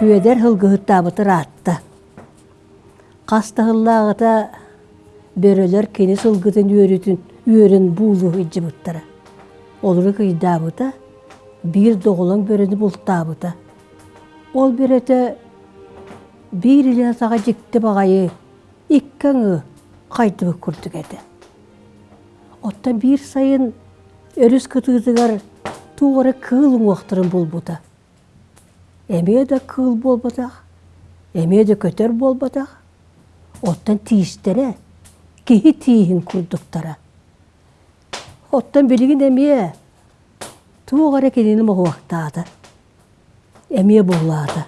Күөдер хылгыһыттаабытыр аатта. Кастахыллаагыта бөрөлөр кини сылгытын үөрүтүн үөрүн буулу ыджыбыттара. Олуру кыйдаабыта бир доголон бөрөнү бултаабыта. Ол бөрөтө бир иле сага жикти багайы иккаңы кайдыбы курдук эти. Оттан бир сайын өрүс кытыытыгар туғары кыл уақтырын болбута. Эмее да кыл болбатақ, эмее да көтөр болбатақ. Оттан тиістере, кихи тиихин курдуктара. Оттан билигин эмие туғары кенini моғуақтаады. Эмие боллаады.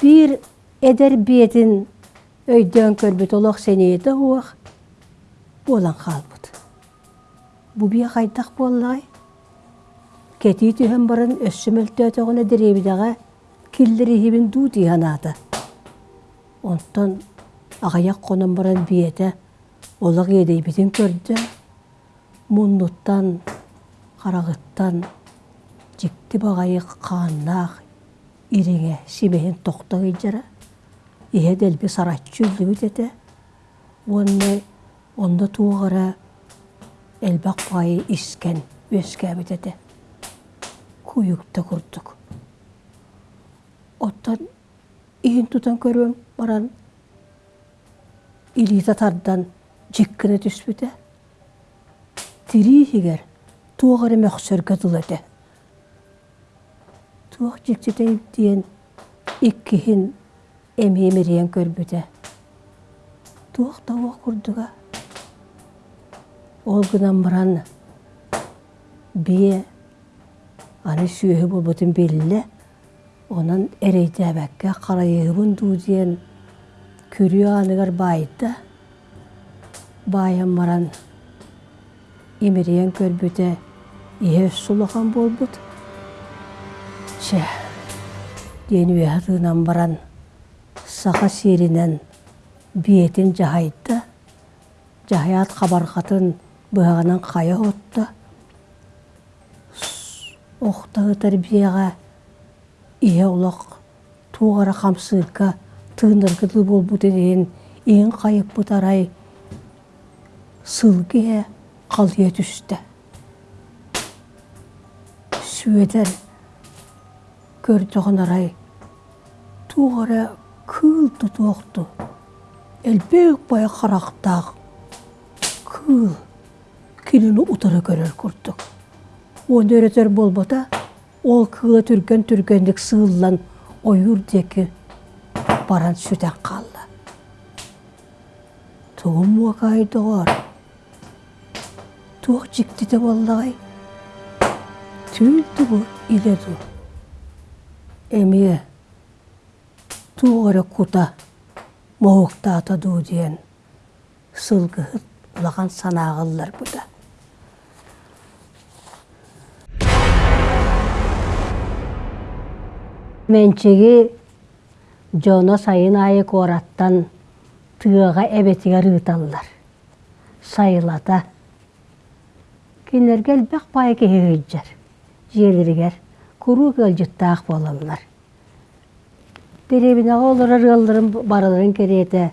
Бир эдер биетин өйдөн көрбүт олох сенейді уақ болан қалбыт. Бу бия қайдақ боллай. Кети түһен барын өссөмөлтөөтөгүнө деребидаға киллери хибин дуу тиһанаата. Онтон агаяк конон баран биете олаг едейбитин көрдө. Муннуттан, қарағыттан, жикти багайык қааннаах ириңе симехин тоқтығы жара. Ihe делби сараччу үлүбүт Онны онда туғара элбак байы искен өскәбит Куюкта курдук. Оттан иин тутан көрөм баран илита тардан жиккине түспүте. Тирихигер туғары мөхсөргө дылыды. Туғ жиктетейіп диен иккихин эмемериен көрбүте. Туғ тауық курдуга ол гынан баран бие аны сүйөһү болбутун белле онан эрейтэбәккэ харайыыбын дуу диэн күрүө аныгар баайда баайан баран имериен көрбүтэ ihe сулахан болбут че диэн үөһатыынан баран саха сииринен биетин жахайда жахаят хабархатын быһаҕанан хая отта охтаһытар биэҕэ иһэ улах туугара хамсыыкка тыыныргыты болбут диэн иин хайыппыт арай сылгыһэ халыйа түстэ сүөдер көрдөҕөн арай туугара кыыл тутуохту элбээх бая харахтаах кыыл кинини утары курдук он өрөтөр болбота ол кыыла түрген түргендик сыыллан ойур деки баран сүтен қалла тугум муакайдоор туох жиктите боллагай түүлдүгү иледу эмие тугоре кута моуктаата дуу диэн сылгыһыт улахан санаагыллар буда Менчеги жоно сайын айы кораттан тыаға эбетигер ыталлар. Сайылата. Кинергел бәк бай кехегейджер. Желірігер. Куру көлжіттақ болалар. Деребінеға олар ырылдырын барыларын кереті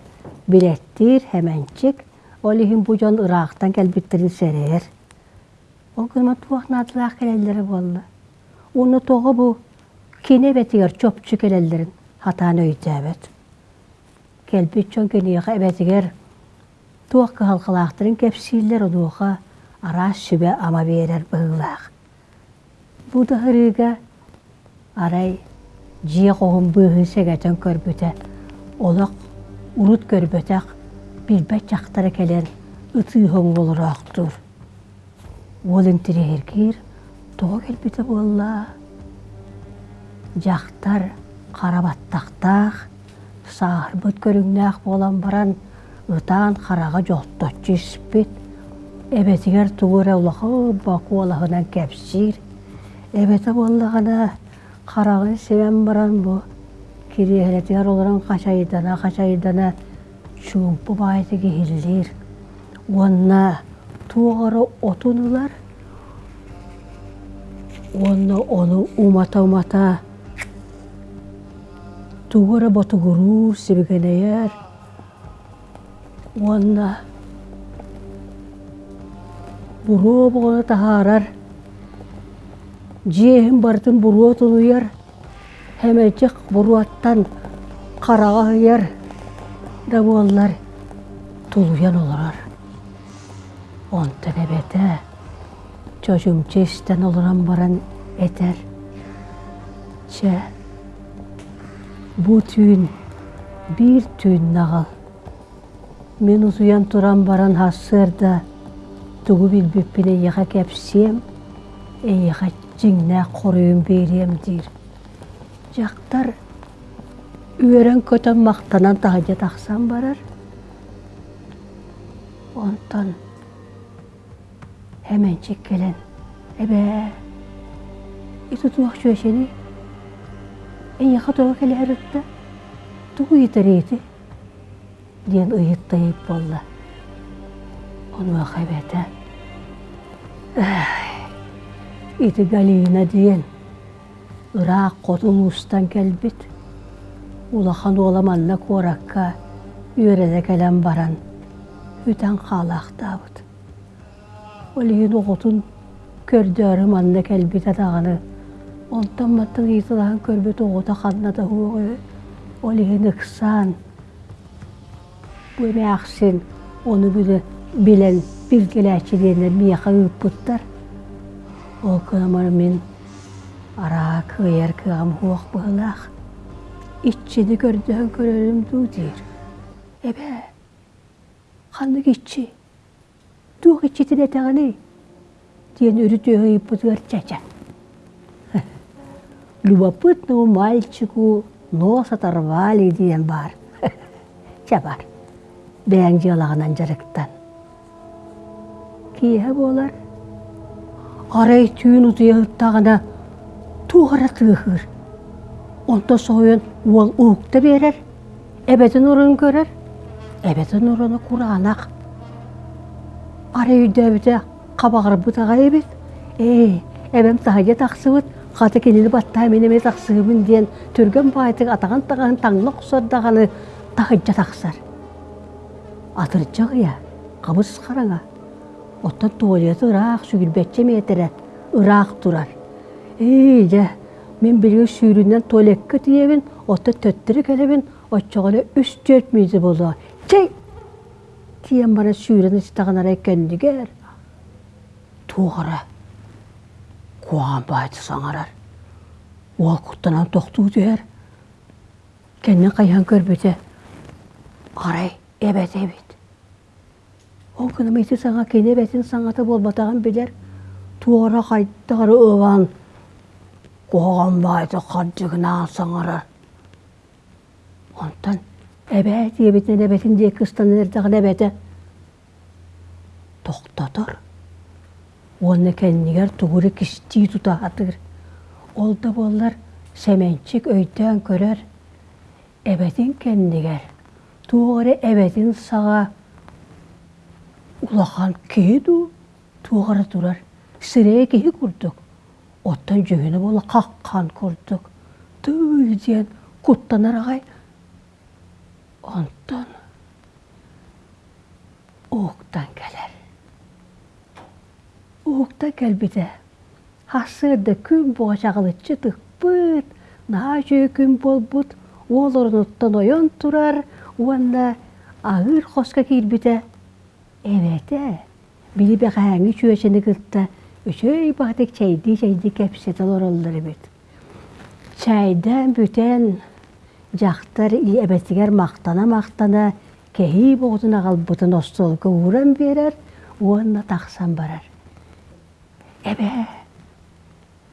билеттир, хәмәнчик. Олихин бу жон ырақтан кәлбіттерін сәрер. Ол күнма туақнатылақ келелері болды. Оны тоғы бұл Kelbit çön keniýe betiger tuwakka halkalaktırın kepsiller oduğa ara şübe ama berer bıgılaq. Bu da hırıga aray jiye qoğun bığı segeten körbüte. Olaq urut körbütek bilbet çaktara kelen ıtıy hon oluraqtur. Olun tiri herkir, toğa kelbite bolla. Жақтар қарабаттақтақ, саарбыт көрүңнәэх болан баран ытаан хараға жолтотчу испит. Эбетигер тугура улахы баку олахынан кәпсир. Эбете боллағана қарағын севен баран бу. Кириэхелетигер оларан қачайдана, қачайдана чумпу байтыгы хиллир. Онна туғары отунылар. Онна оны умата-умата тугара ботугурур сибигенеер уонна буруу боҕону таһаарар жиэһин бартын буруо тунуяр хэмэчик буруаттан хараҕаһыяр да буоллар тулуян олорор онтон эбэтэ чочумча истен олоран баран этер че бу түүн биир түүн нагал мен усуян туран баран хассыырда тугу билбиппин эйяха кэпсиэм эйяха жиңнэ хоруюн бериэм диир жактар үөрен көтөн мактанан таһадьа тахсан барар. Онтон hemençik gelen ebe itu tuak şöşeni yaka tuak kele herütte tuğu yitariyeti diyen ıyıttayıp bolla onu akabete iti galina diyen Irak kotulustan gelbit ulahan olamanla korakka yörede gelen baran hüten kalaktabıt Олиһин оҕотун көрдөрү манна кэлбите тағаны. Онтан маттың ийтылаһын көрбөт оҕота ханната хуоҕу. Олиһин ыксан. Бу эме ахсин оны ыыппуттар. Ол кыамар мен араа кыйар кыам хуох быһылаах. Иччини көрдөһөн көрөрүм дуу диир. Эбе, чача любопытному мальчику нос оторвали диен бар чабар бэң жыалаганан жарыктан киэһэ буолар? Арай түүн утуяһыттаҕына туухара тыахыр онто соойон уол уукта берер эбетин урун көрөр эбетин уруну кураанах. Ара үйдәбіті қабағыр бұтаға ебет. Эй, әбәм тағаге тақсыбыт, қаты кенені батта менеме тақсыбын ден түрген байтық атаған тағын таңлық сордағаны тағыджа тақсар. Атырджағы я, қабыз қараңа. Оттан туалеті ұрақ сүгілбәтче метері ұрақ тұрар. Эй, жа, мен білгі сүйрінен туалекке тиебін, отта төттірі кәлебін, отчағылы үш төрт мейзі болды. Чай, тиен бара сүүрен истаганара кендигер тугара куаган байты саңарар уол куттанан тохтуу дер кенне кайхан көрбөтө арай эбет эбит ол күнү мити саңа кене бетин саңата болбатаган билер туора кайттары ыван куаган байты каджыгынан саңарар онтан Эбе диебитин эбетин дие кыстан эрдагын эбете. Тоқтатор. Оны кеннигер тугуры кисти тутаатыр. Ол да боллар семенчик өйдөн көрөр. Эбетин кеннигер. Тугары эбетин сага улахан кейду тугары турар. Сирее кейі курдук. Оттан жүйіні бола қаққан курдук. Түй диен куттанар ағай Onton uuktan Uukta kälbite. Hassırda kün boğaçağılıççı tıkpıt. Naha jüy kün bolbut. Olorunuttan oyon turar. Uanda ağır koska kilbite. Evet Bili be kayangi çüyeçini kıltta. Üçöy bahtek çaydi çaydi kepsete lorolları bit. Çaydan büten жақтар эбетигер мақтана мақтана кеһи боғутуна қалбытын остолга уран берер уанна тақсан барар эбе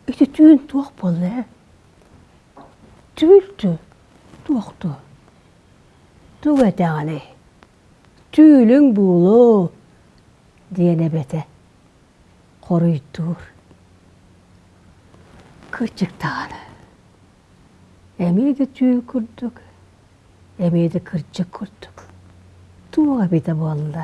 ити түйін туақ болду э түйілтү туақту туг этеғаны түүлүң буулу диэн эбете коруйтуур кырчыктаганы Эмиде түйүл курдук, эмиде кырчык курдук. Туга бита болла.